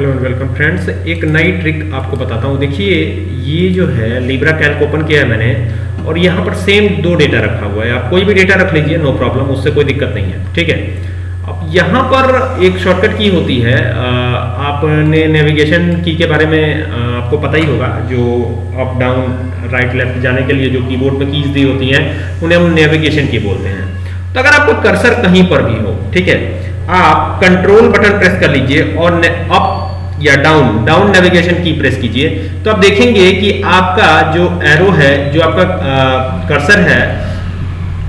Hello and welcome friends एक नई trick आपको बताता हूँ। देखिए, ये जो है लिब्रा कैल्क ओपन किया है मैंने, और यहाँ पर सेम दो डेटा रखा हुआ है। आप कोई भी डेटा रख लीजिए नो प्रॉब्लम उससे कोई दिक्कत नहीं है, ठीक है? अब यहाँ पर एक शॉर्टकट की होती है। आपने नेविगेशन की के बारे में आपको पता ही होगा, जो अप डाउन राइट लेफ़्ट जाने के लिए जो कीबोर्ड में कीज दी होती हैं, उन्हें हम नेविगेशन की बोलते हैं। तो अगर आपको कर्सर कहीं पर भी हो, ठीक है? आप कंट्रोल बटन प्रेस कर लीजिए और अप या डाउन डाउन नेविगेशन की प्रेस कीजिए। तो आप देखेंगे कि आपका जो एरो है, जो आपका कर्सर है,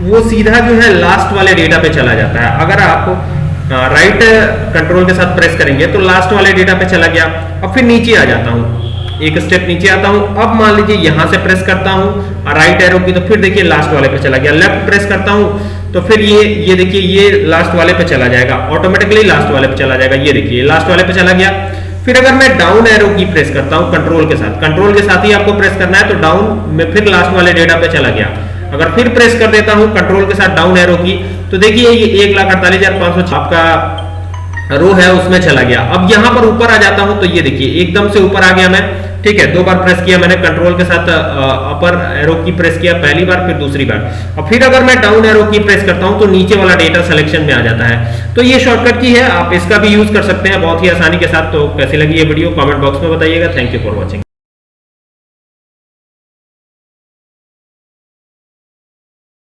वो सीधा जो है लास्ट वाले डेटा पे चला जाता है। अगर आप राइट कंट्रोल के साथ प्रेस करेंगे तो लास्ट वाले डेटा पे चला गया। अब फिर नीचे आ जाता हूँ। एक स्टेप नीचे आता हूँ। अब मान लीजिए यहाँ से प्रेस करता हूँ। राइट एरो की तो फिर देखिए लास्ट वाले पे चला गया। लेफ़्ट प्रेस करता हूँ तो फिर ये ये देखिए, ये लास्ट वाले पे चला जाएगा। ऑटोमेटिकली लास्ट वाले पे चला जाएगा। ये देखिए लास्ट वाले पे चला गया। फिर अगर मैं डाउन एरो की प्रेस करता हूँ कंट्रोल के साथ। कंट्रोल के साथ ही आपको प्रेस करना है तो डाउन में फिर लास्ट वाले डेटा पे चला गया। अगर फिर प्रेस कर देता हूँ कंट्रोल के साथ डाउन एरो की तो देखिए ये एक लाख अड़तालीस हज़ार पाँच सौ आपका रो है, उसमें चला गया। अब यहाँ पर ऊपर आ जाता हूँ तो ये देखिए, एकदम से ऊपर आ गया मैं। ठीक है, दो बार प्रेस किया मैंने, कंट्रोल के साथ अपर एरो की प्रेस किया, पहली बार, फिर दूसरी बार। और फिर अगर मैं डाउन एरो की प्रेस करता हूँ तो नीचे वाला डेटा सिलेक्शन में आ जाता है। तो ये शॉर्टकट की है, आप इसका भी यूज़ कर सकते हैं, बहुत ही आसानी के साथ। तो कैसी लगी ये वीडियो कॉमेंट बॉक्स में बताइएगा। Thank you for watching